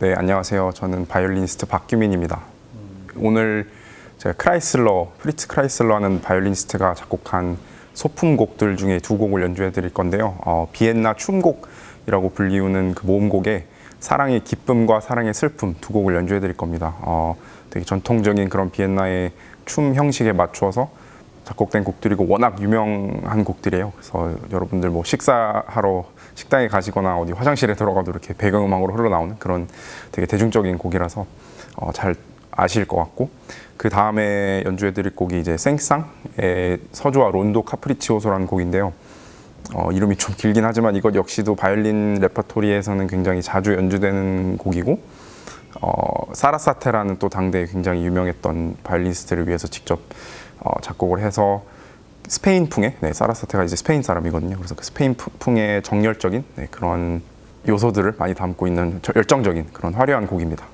네, 안녕하세요. 저는 바이올리니스트 박규민입니다. 오늘 제가 크라이슬러, 프리츠 크라이슬러 하는 바이올리니스트가 작곡한 소품곡들 중에 두 곡을 연주해 드릴 건데요. 어, 비엔나 춤곡이라고 불리우는 그 모음곡에 사랑의 기쁨과 사랑의 슬픔 두 곡을 연주해 드릴 겁니다. 어, 되게 전통적인 그런 비엔나의 춤 형식에 맞추어서 작곡된 곡들이고 워낙 유명한 곡들이에요. 그래서 여러분들 뭐 식사하러 식당에 가시거나 어디 화장실에 들어가도 이렇게 배경음악으로 흘러나오는 그런 되게 대중적인 곡이라서 어, 잘 아실 것 같고 그 다음에 연주해 드릴 곡이 이제 생상의 서주와 론도 카프리치오소라는 곡인데요. 어, 이름이 좀 길긴 하지만 이것 역시도 바이올린 레퍼토리에서는 굉장히 자주 연주되는 곡이고 어, 사라사테라는 또 당대에 굉장히 유명했던 바이올리니스트를 위해서 직접 어, 작곡을 해서 스페인풍의 네, 사라사테가 이제 스페인 사람이거든요. 그래서 그 스페인풍의 정열적인 네, 그런 요소들을 많이 담고 있는 열정적인 그런 화려한 곡입니다.